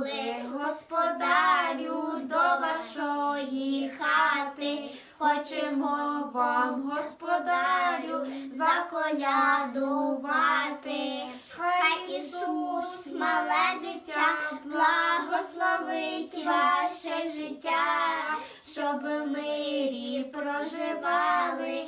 прибули, господарю, до вашої хати. Хочемо вам, господарю, заколядувати. Хай Ісус, мале дитя, благословить ваше життя, щоб в мирі проживали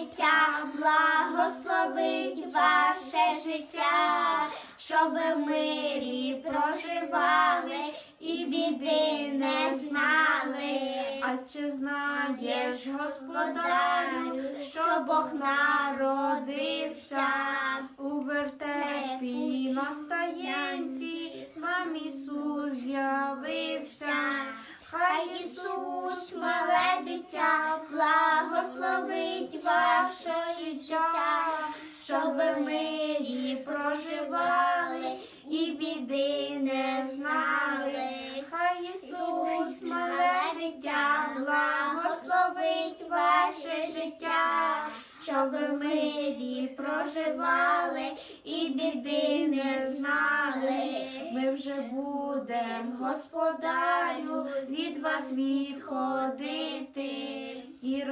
дитя, благословить ваше життя, щоб ви в мирі проживали і біди не знали. А чи знаєш, господарю, що Бог народився у вертепі на стаєнці, сам Ісус з'явився. Хай Ісус, мале дитя, благословить ваше життя, щоб ви в мирі проживали і біди не знали. Хай Ісус, мале дитя, благословить ваше життя, щоб ви в мирі проживали і біди не знали. Ми вже будем, господарю, від вас відходити,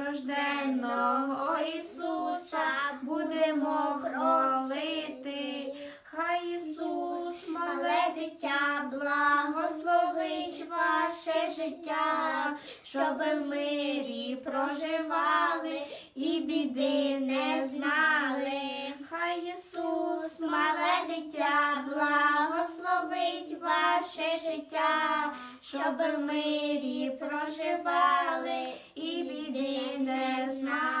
рожденного Ісуса будемо хвалити. Хай Ісус, мале дитя, благословить ваше життя, щоб ви в мирі проживали і біди не знали. Хай Ісус, мале дитя, благословить ваше життя, щоб ви в мирі проживали і біди не знали.